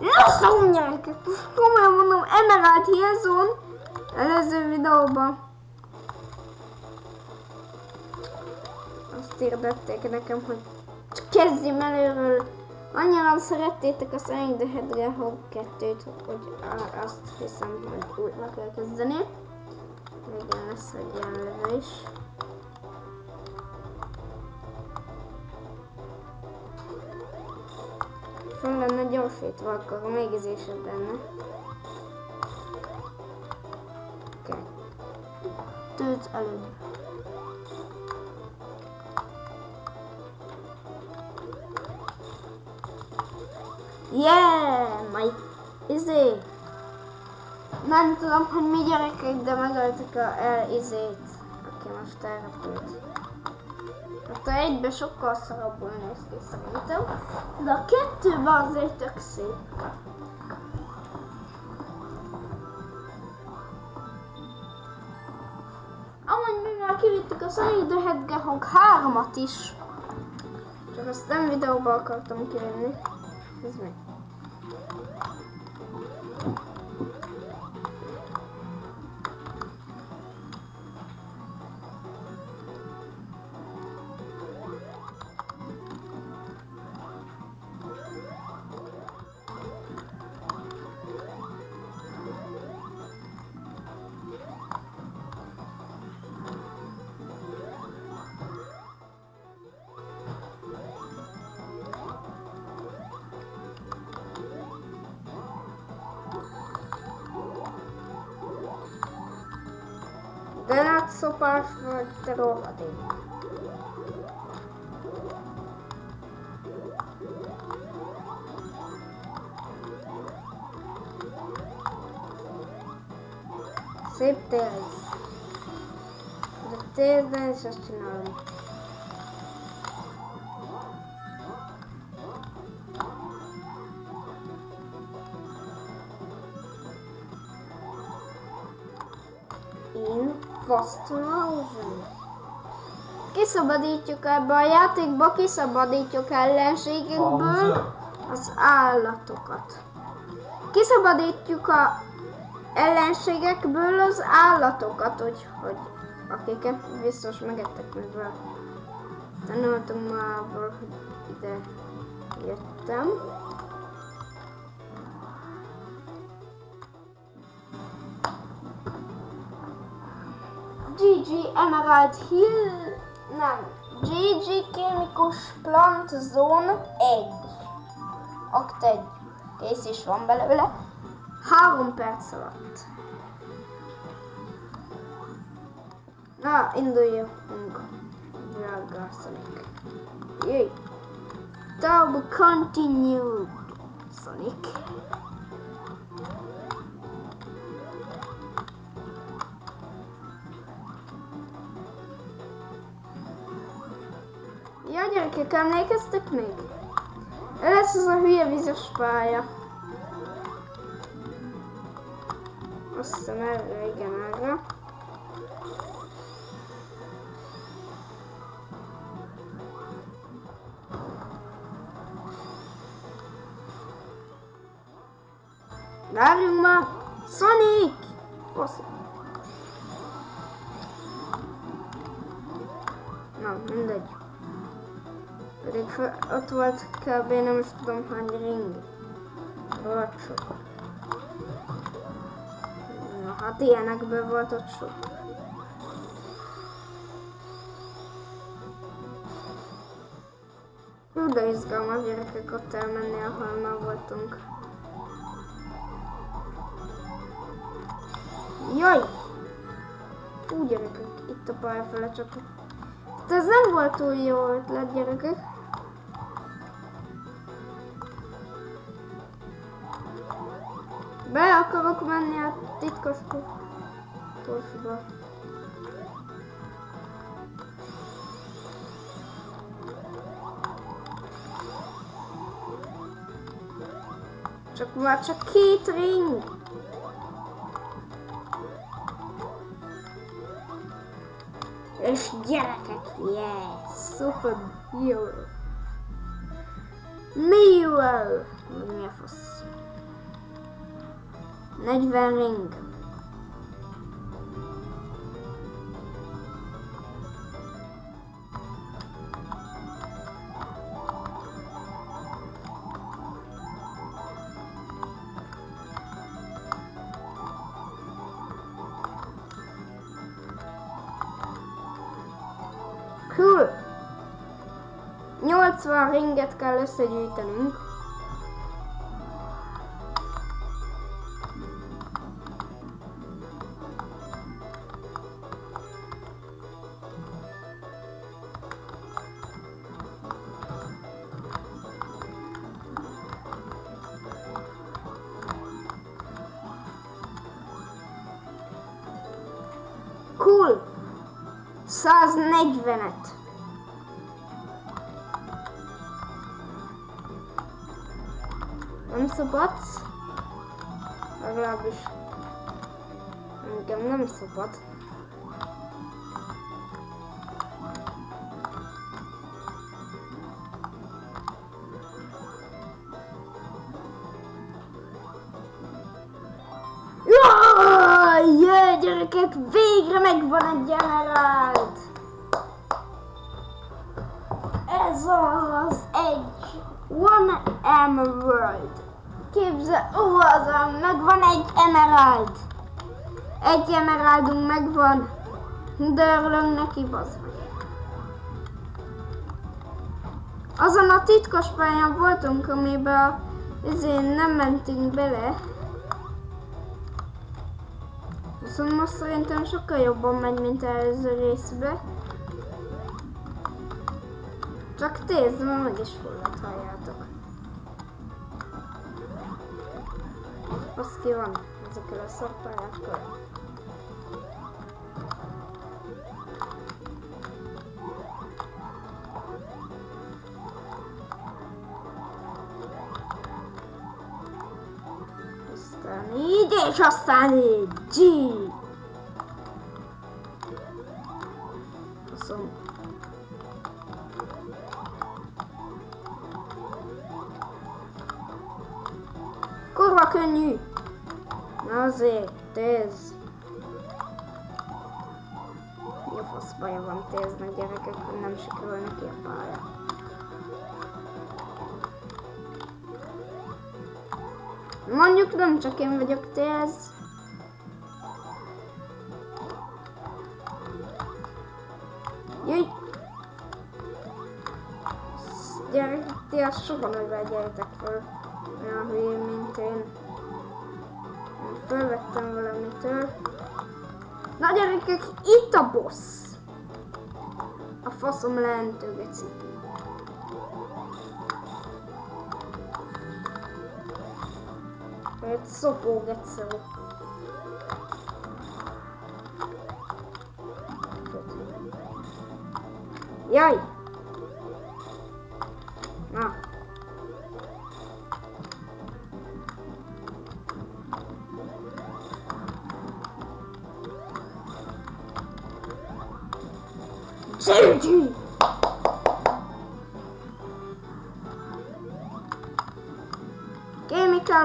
Gyerekek! Komolyan mondom, Emerald Hillzone előző videóban. Azt hirdették nekem, hogy csak kezdjem előről. Annyira szerettétek a Sonic the Hedgehog 2-t, hogy azt hiszem, hogy újra kell kezdeni. Igen, lesz egy ilyen lövő Föl lenne gyorsítva, akkor még ízésebb lenne. Kettőt előbb. Yeah! My izé! Nem tudom, hogy mi gyerekek, de megöltük a el izét, aki most elrepült. Hát a egybe sokkal szarabbul néz ki szerintem, de a kettőben azért tök szép. Amúgy mi már kivittük a Sonic the Hedgehog 3-at is. Csak azt nem videóba akartam kivenni. Ez meg. De látszopás vagy rohadék. Szép térz. De térzen is azt csinálom. Én Fasthausen. Kiszabadítjuk ebbe a játékba, kiszabadítjuk ellenségekből az állatokat. Kiszabadítjuk a ellenségekből az állatokat, úgyhogy akiket biztos megettek, mivel tanultunk már, hogy ide jöttem. GG Emerald Hill, nem, GG Kémikus Plant Zone 1. Akt 1. Kész is van belőle. Három perc alatt. Na, induljunk. Drága Sonic. Jöjj. Turbo continued. Sonic. Gyerekek, emlékeztek még? Lesz az a hülye vizes pálya. Azt hiszem erre, igen, erre. Várjunk már! Sonic! Fasz. Na, mindegy. Pedig fel, ott volt kb. nem is tudom hány ring. Volt sok. Na hát ilyenekből volt ott sok. Hú, de izgalmas gyerekek ott elmenni, ahol már voltunk. Jaj! Fú, gyerekek, itt a pálya fele csak. Hát ez nem volt túl jó ötlet, gyerekek. Be akarok menni a titkos korsba. Csak már csak két ring. És gyerekek, yes, super hero. Miro! Mi a fasz? 40 ring. Cool! 80 ringet kell összegyűjtenünk. Sa's negyvenet. Ömszobat. Legalábbis engem nem szobat. Gyerekek, végre megvan egy emerald! Ez az egy One Emerald. Képzel, ó, az megvan egy emerald. Egy emeraldunk megvan. De örülünk neki, bazd meg. Azon a titkos pályán voltunk, amiben ezért nem mentünk bele. Viszont most szerintem sokkal jobban megy, mint előző részbe. Csak nézd, mert meg is fulladt, halljátok. Az ki van ezekkel a szarpályákkal. Aztán így, és aztán így. G. Faszom. Kurva könnyű. Na azért. Mi a fasz baja van téznek gyerekek, nem sikerül neki a pálya. Mondjuk nem csak én vagyok téz. Jöjj! Gyerek, ti azt soha ne vegyetek fel. Olyan hülyén, mint. Én Fölvettem valamitől. Na gyerekek, itt a boss! A faszom leentő geci. Egy szopó gecó. Jaj! Na. Sergi!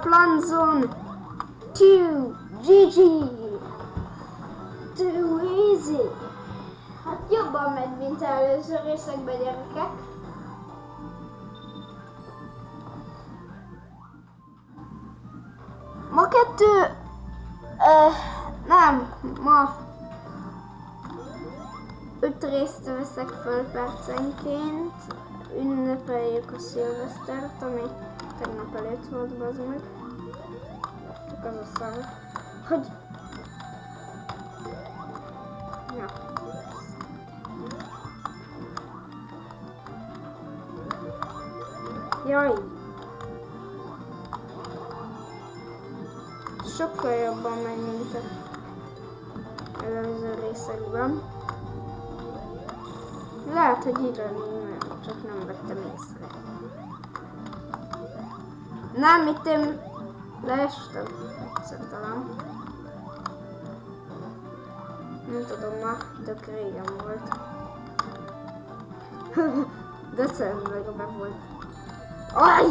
Plant Zone 2 GG! Too easy! Hát jobban megy, mint előző részekben gyerekek. Ma kettő... Uh, nem, ma öt részt veszek föl percenként. Ünnepeljük a szilvesztert, ami tegnap előtt volt, bazd meg. Csak az a szar, hogy... Ja. Jaj! Sokkal jobban megy, mint a előző részekben. Lehet, hogy ironing, csak nem vettem észre. Nem, itt én leestem talán. Nem tudom ma, tök régen volt. Decemberben volt. Aj!